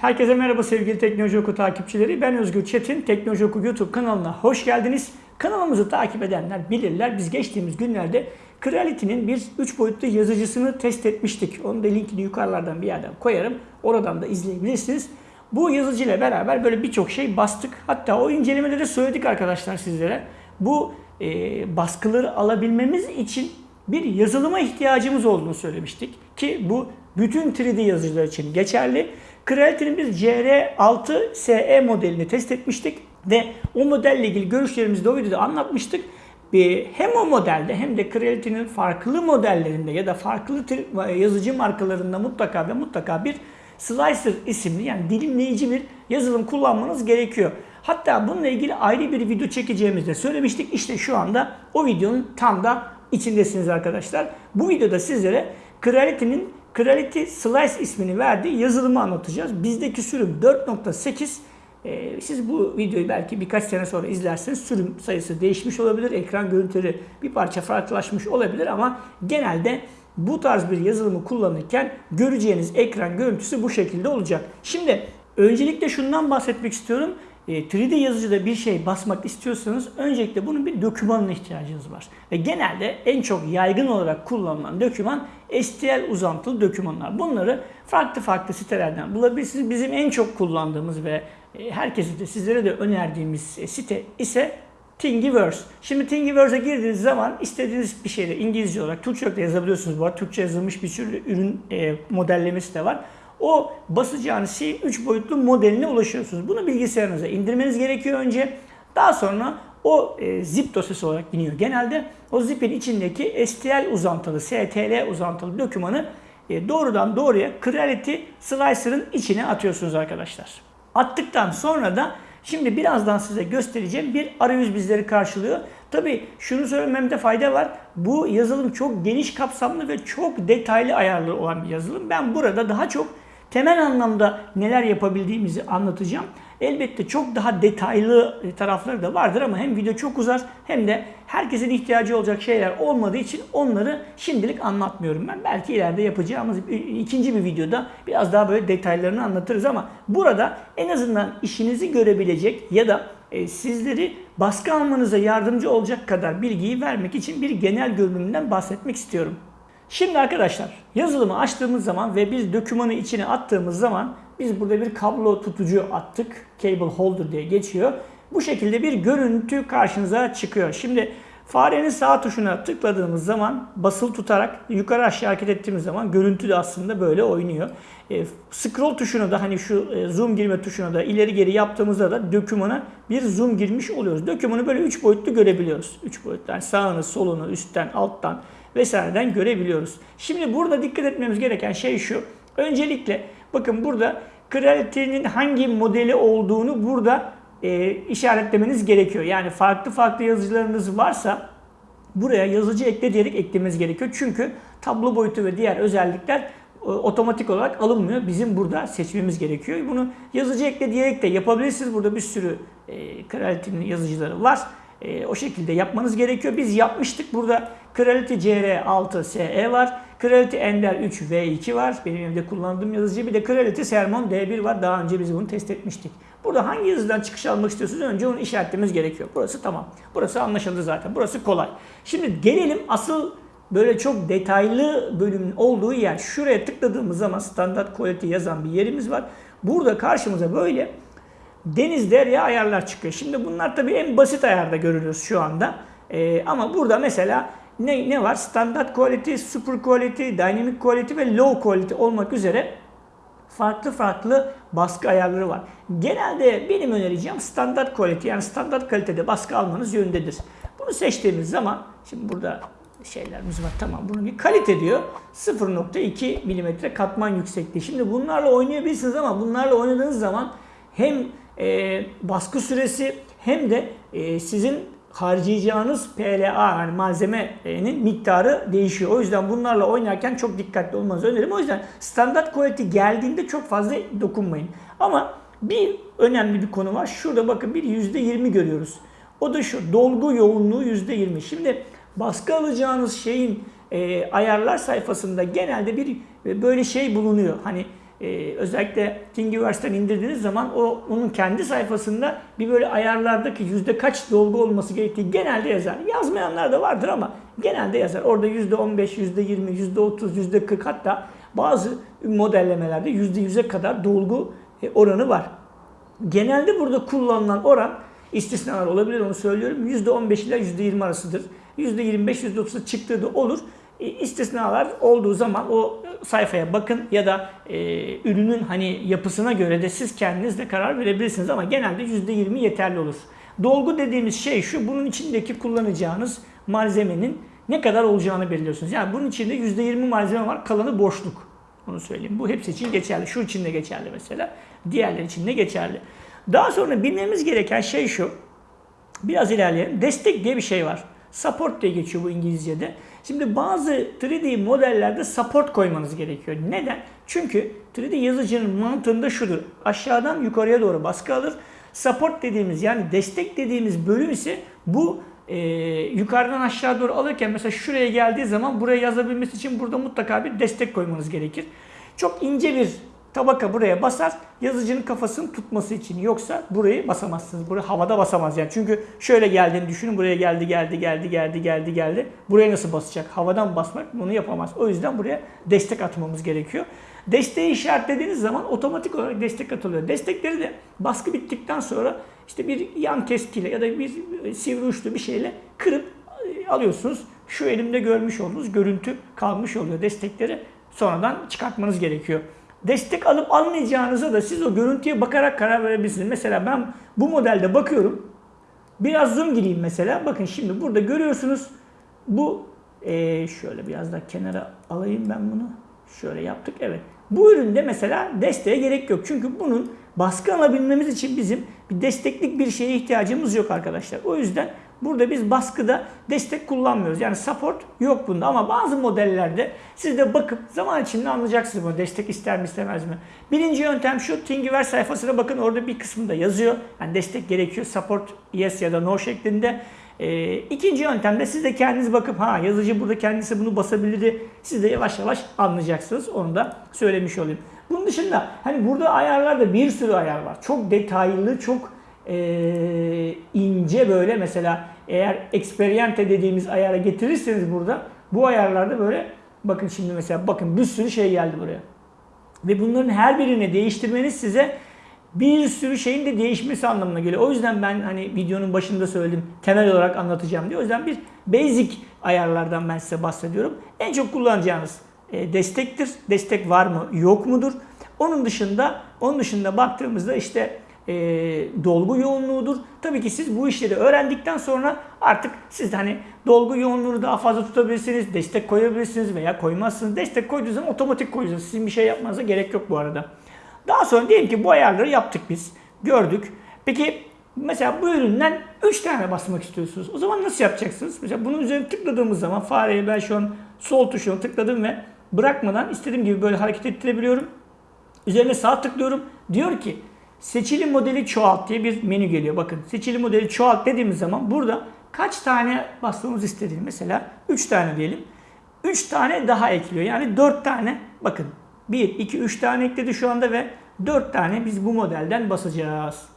Herkese merhaba sevgili Teknoloji Oku takipçileri. Ben Özgür Çetin. Teknoloji Oku YouTube kanalına hoş geldiniz. Kanalımızı takip edenler bilirler. Biz geçtiğimiz günlerde Creality'nin bir 3 boyutlu yazıcısını test etmiştik. Onun da linkini yukarılardan bir yerden koyarım. Oradan da izleyebilirsiniz. Bu yazıcı ile beraber böyle birçok şey bastık. Hatta o incelemede de söyledik arkadaşlar sizlere. Bu e, baskıları alabilmemiz için bir yazılıma ihtiyacımız olduğunu söylemiştik. Ki bu bütün 3D yazıcılar için geçerli. Creality'nin biz CR6 SE modelini test etmiştik ve o modelle ilgili görüşlerimizi de o videoda anlatmıştık. Hem o modelde hem de Creality'nin farklı modellerinde ya da farklı yazıcı markalarında mutlaka ve mutlaka bir Slicer isimli yani dilimleyici bir yazılım kullanmanız gerekiyor. Hatta bununla ilgili ayrı bir video çekeceğimizde söylemiştik. İşte şu anda o videonun tam da içindesiniz arkadaşlar. Bu videoda sizlere Creality'nin Creality Slice ismini verdiği yazılımı anlatacağız. Bizdeki sürüm 4.8 ee, siz bu videoyu belki birkaç sene sonra izlerseniz sürüm sayısı değişmiş olabilir. Ekran görüntüleri bir parça farklılaşmış olabilir ama genelde bu tarz bir yazılımı kullanırken göreceğiniz ekran görüntüsü bu şekilde olacak. Şimdi öncelikle şundan bahsetmek istiyorum. 3D e, yazıcıda bir şey basmak istiyorsanız öncelikle bunun bir dokümanına ihtiyacınız var. Ve genelde en çok yaygın olarak kullanılan doküman STL uzantılı dokümanlar. Bunları farklı farklı sitelerden bulabilirsiniz. Bizim en çok kullandığımız ve e, herkese de sizlere de önerdiğimiz e, site ise Thingiverse. Şimdi Thingiverse'e girdiğiniz zaman istediğiniz bir şeyde İngilizce olarak Türkçe de yazabiliyorsunuz. Bu arada Türkçe yazılmış bir sürü ürün e, modellemesi de var. O basacağınız şeyin 3 boyutlu modeline ulaşıyorsunuz. Bunu bilgisayarınıza indirmeniz gerekiyor önce. Daha sonra o e, zip dosyası olarak iniyor. Genelde o zipin içindeki STL uzantılı, STL uzantılı dokümanı e, doğrudan doğruya Creality Slicer'ın içine atıyorsunuz arkadaşlar. Attıktan sonra da şimdi birazdan size göstereceğim bir arayüz bizleri karşılıyor. Tabi şunu söylememde fayda var. Bu yazılım çok geniş kapsamlı ve çok detaylı ayarlı olan bir yazılım. Ben burada daha çok temel anlamda neler yapabildiğimizi anlatacağım. Elbette çok daha detaylı tarafları da vardır ama hem video çok uzar hem de herkesin ihtiyacı olacak şeyler olmadığı için onları şimdilik anlatmıyorum ben. Belki ileride yapacağımız ikinci bir videoda biraz daha böyle detaylarını anlatırız ama burada en azından işinizi görebilecek ya da e, sizleri baskı almanıza yardımcı olacak kadar bilgiyi vermek için bir genel görünümünden bahsetmek istiyorum. Şimdi arkadaşlar yazılımı açtığımız zaman ve biz dokümanı içine attığımız zaman biz burada bir kablo tutucu attık. Cable holder diye geçiyor. Bu şekilde bir görüntü karşınıza çıkıyor. Şimdi farenin sağ tuşuna tıkladığımız zaman basılı tutarak yukarı aşağı hareket ettiğimiz zaman görüntü de aslında böyle oynuyor. E, scroll tuşuna da hani şu e, zoom girme tuşuna da ileri geri yaptığımızda da dokümana bir zoom girmiş oluyoruz. Dokümanı böyle 3 boyutlu görebiliyoruz. 3 boyutlu yani sağını, solunu, üstten, alttan vesaireden görebiliyoruz. Şimdi burada dikkat etmemiz gereken şey şu. Öncelikle bakın burada Creality'nin hangi modeli olduğunu burada e, işaretlemeniz gerekiyor. Yani farklı farklı yazıcılarınız varsa buraya yazıcı ekle diyerek eklemeniz gerekiyor. Çünkü tablo boyutu ve diğer özellikler e, otomatik olarak alınmıyor. Bizim burada seçmemiz gerekiyor. Bunu yazıcı ekle diyerek de yapabilirsiniz. Burada bir sürü e, Creality'nin yazıcıları var. E, o şekilde yapmanız gerekiyor. Biz yapmıştık. Burada Creality CR6 SE var. Creality Ender 3 V2 var. Benim evde kullandığım yazıcı. Bir de Creality Sermon D1 var. Daha önce biz bunu test etmiştik. Burada hangi yazıdan çıkış almak istiyorsunuz önce onu işaretlememiz gerekiyor. Burası tamam. Burası anlaşıldı zaten. Burası kolay. Şimdi gelelim asıl böyle çok detaylı bölümün olduğu yer. Şuraya tıkladığımız zaman standart quality yazan bir yerimiz var. Burada karşımıza böyle deniz derya ayarlar çıkıyor. Şimdi bunlar tabii en basit ayarda görülüyoruz şu anda. Ee, ama burada mesela ne, ne var? Standart quality, super quality, dynamic quality ve low quality olmak üzere farklı farklı baskı ayarları var. Genelde benim önereceğim standart quality yani standart kalitede baskı almanız yönündedir. Bunu seçtiğimiz zaman şimdi burada şeylerimiz var tamam bunu bir kalite diyor 0.2 mm katman yüksekliği. Şimdi bunlarla oynayabilirsiniz ama bunlarla oynadığınız zaman hem e, baskı süresi hem de e, sizin harcayacağınız PLA yani malzemenin miktarı değişiyor. O yüzden bunlarla oynarken çok dikkatli olmanızı öneririm. O yüzden standart quality geldiğinde çok fazla dokunmayın. Ama bir önemli bir konu var. Şurada bakın bir %20 görüyoruz. O da şu dolgu yoğunluğu %20. Şimdi baskı alacağınız şeyin e, ayarlar sayfasında genelde bir e, böyle şey bulunuyor. Hani e, özellikle Thingiverse'den indirdiğiniz zaman o onun kendi sayfasında bir böyle ayarlardaki yüzde kaç dolgu olması gerektiği genelde yazar. Yazmayanlar da vardır ama genelde yazar. Orada yüzde 15, yüzde 20, yüzde 30, yüzde 40 hatta bazı modellemelerde yüzde 100'e kadar dolgu e, oranı var. Genelde burada kullanılan oran istisnalar olabilir onu söylüyorum. %15 ile %20 arasıdır. %25, %30'a çıktığı da olur. E, istisnalar olduğu zaman o sayfaya bakın ya da e, ürünün hani yapısına göre de siz kendiniz de karar verebilirsiniz ama genelde %20 yeterli olur. Dolgu dediğimiz şey şu, bunun içindeki kullanacağınız malzemenin ne kadar olacağını belirliyorsunuz. Yani bunun içinde %20 malzeme var, kalanı boşluk. Onu söyleyeyim. Bu hepsi için geçerli. Şu için de geçerli mesela. Diğerler için de geçerli. Daha sonra bilmemiz gereken şey şu. Biraz ilerleyelim. Destek diye bir şey var. Support diye geçiyor bu İngilizce'de. Şimdi bazı 3D modellerde support koymanız gerekiyor. Neden? Çünkü 3D yazıcının mantığında şudur. Aşağıdan yukarıya doğru baskı alır. Support dediğimiz yani destek dediğimiz bölüm ise bu e, yukarıdan aşağı doğru alırken mesela şuraya geldiği zaman buraya yazabilmesi için burada mutlaka bir destek koymanız gerekir. Çok ince bir tabaka buraya basar yazıcının kafasını tutması için. Yoksa burayı basamazsınız. Burayı havada basamaz yani. Çünkü şöyle geldiğini düşünün. Buraya geldi, geldi, geldi, geldi, geldi, geldi. Buraya nasıl basacak? Havadan basmak bunu yapamaz. O yüzden buraya destek atmamız gerekiyor. Desteği işaretlediğiniz zaman otomatik olarak destek atılıyor. Destekleri de baskı bittikten sonra işte bir yan keskiyle ya da bir sivri uçlu bir şeyle kırıp e, alıyorsunuz. Şu elimde görmüş olduğunuz görüntü kalmış oluyor. Destekleri sonradan çıkartmanız gerekiyor. Destek alıp almayacağınıza da siz o görüntüye bakarak karar verebilirsiniz. Mesela ben bu modelde bakıyorum. Biraz zoom gireyim mesela. Bakın şimdi burada görüyorsunuz. Bu ee, şöyle biraz daha kenara alayım ben bunu. Şöyle yaptık. Evet. Bu üründe mesela desteğe gerek yok. Çünkü bunun baskı alabilmemiz için bizim bir desteklik bir şeye ihtiyacımız yok arkadaşlar. O yüzden burada biz baskıda destek kullanmıyoruz. Yani support yok bunda ama bazı modellerde siz de bakıp zaman içinde anlayacaksınız bunu. Destek ister mi istemez mi? Birinci yöntem şu. Thingiverse sayfasına bakın orada bir kısmında yazıyor. Yani destek gerekiyor. Support yes ya da no şeklinde. E, ikinci yöntemde siz de kendiniz bakıp ha yazıcı burada kendisi bunu basabilirdi. Siz de yavaş yavaş anlayacaksınız. Onu da söylemiş olayım. Bunun dışında hani burada ayarlarda bir sürü ayar var. Çok detaylı, çok e, ince böyle mesela eğer experiente dediğimiz ayara getirirseniz burada bu ayarlarda böyle bakın şimdi mesela bakın bir sürü şey geldi buraya. Ve bunların her birini değiştirmeniz size bir sürü şeyin de değişmesi anlamına geliyor. O yüzden ben hani videonun başında söyledim temel olarak anlatacağım diye. O yüzden bir basic ayarlardan ben size bahsediyorum. En çok kullanacağınız e, destektir. Destek var mı yok mudur? Onun dışında onun dışında baktığımızda işte e, dolgu yoğunluğudur. Tabii ki siz bu işleri öğrendikten sonra artık siz hani dolgu yoğunluğunu daha fazla tutabilirsiniz, destek koyabilirsiniz veya koymazsınız. Destek koyduğunuz zaman otomatik koyuyorsunuz. Sizin bir şey yapmanıza gerek yok bu arada. Daha sonra diyelim ki bu ayarları yaptık biz. Gördük. Peki mesela bu üründen 3 tane basmak istiyorsunuz. O zaman nasıl yapacaksınız? Mesela bunun üzerine tıkladığımız zaman fareye ben şu an sol tuşuna tıkladım ve bırakmadan istediğim gibi böyle hareket ettirebiliyorum. Üzerine sağ tıklıyorum. Diyor ki seçili modeli çoğalt diye bir menü geliyor. Bakın seçili modeli çoğalt dediğimiz zaman burada kaç tane basmamız istediğini mesela 3 tane diyelim. 3 tane daha ekliyor. Yani 4 tane bakın 1, 2, 3 tane ekledi şu anda ve 4 tane biz bu modelden basacağız.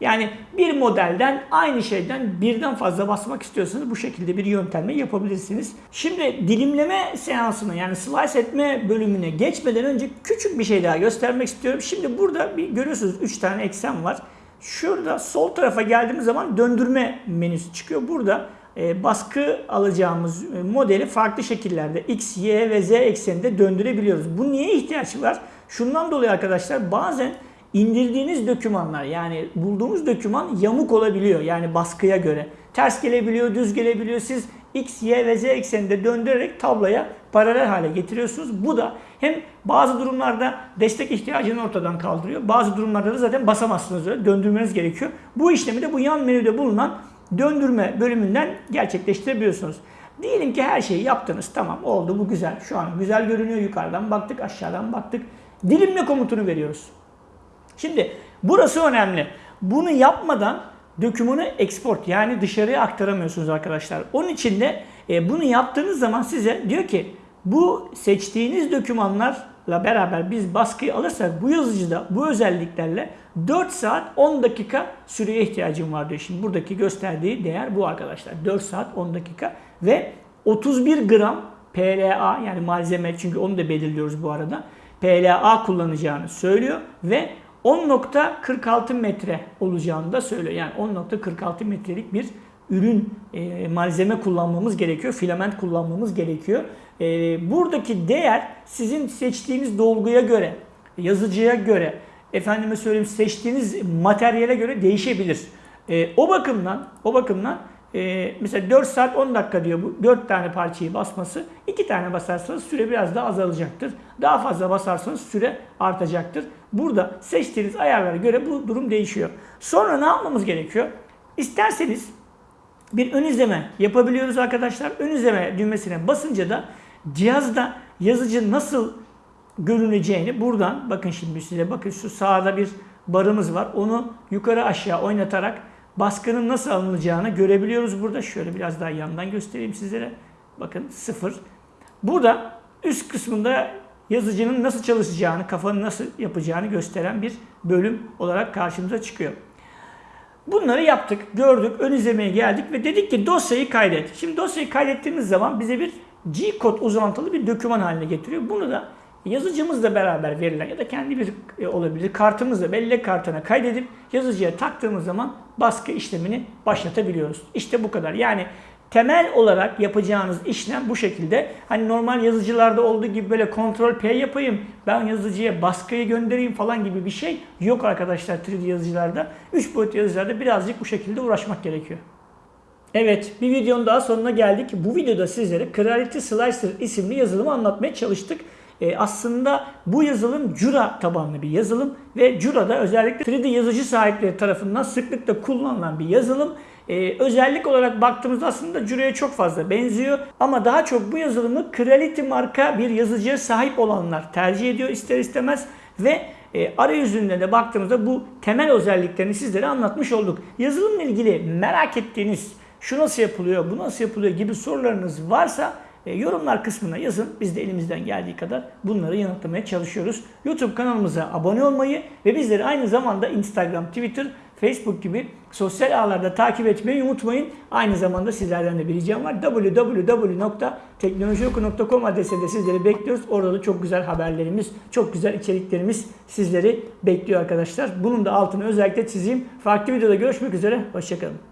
Yani bir modelden aynı şeyden birden fazla basmak istiyorsanız bu şekilde bir yöntemle yapabilirsiniz. Şimdi dilimleme seansına yani slice etme bölümüne geçmeden önce küçük bir şey daha göstermek istiyorum. Şimdi burada bir görüyorsunuz 3 tane eksen var. Şurada sol tarafa geldiğimiz zaman döndürme menüsü çıkıyor. Burada e, baskı alacağımız e, modeli farklı şekillerde X, Y ve Z ekseninde döndürebiliyoruz. Bu niye ihtiyaç var? Şundan dolayı arkadaşlar bazen indirdiğiniz dokümanlar yani bulduğunuz doküman yamuk olabiliyor yani baskıya göre. Ters gelebiliyor, düz gelebiliyor. Siz X, Y ve Z ekseninde döndürerek tabloya paralel hale getiriyorsunuz. Bu da hem bazı durumlarda destek ihtiyacını ortadan kaldırıyor. Bazı durumlarda da zaten basamazsınız öyle döndürmeniz gerekiyor. Bu işlemi de bu yan menüde bulunan döndürme bölümünden gerçekleştirebiliyorsunuz. Diyelim ki her şeyi yaptınız. Tamam oldu bu güzel. Şu an güzel görünüyor. Yukarıdan baktık aşağıdan baktık. Dilimle komutunu veriyoruz. Şimdi burası önemli. Bunu yapmadan dokümanı export yani dışarıya aktaramıyorsunuz arkadaşlar. Onun için de e, bunu yaptığınız zaman size diyor ki bu seçtiğiniz dokümanlar beraber biz baskıyı alırsak bu yazıcıda bu özelliklerle 4 saat 10 dakika süreye ihtiyacım var diyor. Şimdi buradaki gösterdiği değer bu arkadaşlar. 4 saat 10 dakika ve 31 gram PLA yani malzeme çünkü onu da belirliyoruz bu arada. PLA kullanacağını söylüyor ve 10.46 metre olacağını da söylüyor. Yani 10.46 metrelik bir ürün e, malzeme kullanmamız gerekiyor. Filament kullanmamız gerekiyor. E, buradaki değer sizin seçtiğiniz dolguya göre, yazıcıya göre, efendime söyleyeyim seçtiğiniz materyale göre değişebilir. E, o bakımdan, o bakımdan e, mesela 4 saat 10 dakika diyor bu 4 tane parçayı basması. 2 tane basarsanız süre biraz daha azalacaktır. Daha fazla basarsanız süre artacaktır. Burada seçtiğiniz ayarlara göre bu durum değişiyor. Sonra ne yapmamız gerekiyor? İsterseniz bir ön izleme yapabiliyoruz arkadaşlar. Ön izleme düğmesine basınca da cihazda yazıcı nasıl görüneceğini buradan bakın şimdi size bakın şu sağda bir barımız var. Onu yukarı aşağı oynatarak baskının nasıl alınacağını görebiliyoruz burada. Şöyle biraz daha yandan göstereyim sizlere. Bakın sıfır. Burada üst kısmında yazıcının nasıl çalışacağını, kafanın nasıl yapacağını gösteren bir bölüm olarak karşımıza çıkıyor. Bunları yaptık, gördük, ön izlemeye geldik ve dedik ki dosyayı kaydet. Şimdi dosyayı kaydettiğimiz zaman bize bir G-kod uzantılı bir doküman haline getiriyor. Bunu da yazıcımızla beraber verilen ya da kendi bir e, olabilir kartımızla bellek kartına kaydedip yazıcıya taktığımız zaman baskı işlemini başlatabiliyoruz. İşte bu kadar. Yani temel olarak yapacağınız işlem bu şekilde. Hani normal yazıcılarda olduğu gibi böyle kontrol P yapayım, ben yazıcıya baskıyı göndereyim falan gibi bir şey yok arkadaşlar 3D yazıcılarda. 3 boyutlu yazıcılarda birazcık bu şekilde uğraşmak gerekiyor. Evet, bir videonun daha sonuna geldik. Bu videoda sizlere Creality Slicer isimli yazılımı anlatmaya çalıştık. Ee, aslında bu yazılım Cura tabanlı bir yazılım ve Cura'da özellikle 3D yazıcı sahipleri tarafından sıklıkla kullanılan bir yazılım. Ee, özellik olarak baktığımızda aslında Cura'ya çok fazla benziyor ama daha çok bu yazılımı Creality marka bir yazıcıya sahip olanlar tercih ediyor ister istemez ve e, arayüzünde de baktığımızda bu temel özelliklerini sizlere anlatmış olduk. Yazılımla ilgili merak ettiğiniz şu nasıl yapılıyor, bu nasıl yapılıyor gibi sorularınız varsa e, yorumlar kısmına yazın. Biz de elimizden geldiği kadar bunları yanıtlamaya çalışıyoruz. YouTube kanalımıza abone olmayı ve bizleri aynı zamanda Instagram, Twitter, Facebook gibi sosyal ağlarda takip etmeyi unutmayın. Aynı zamanda sizlerden de bir ricam var. www.teknolojioku.com adresinde sizleri bekliyoruz. Orada da çok güzel haberlerimiz, çok güzel içeriklerimiz sizleri bekliyor arkadaşlar. Bunun da altını özellikle çizeyim. Farklı videoda görüşmek üzere. Hoşçakalın.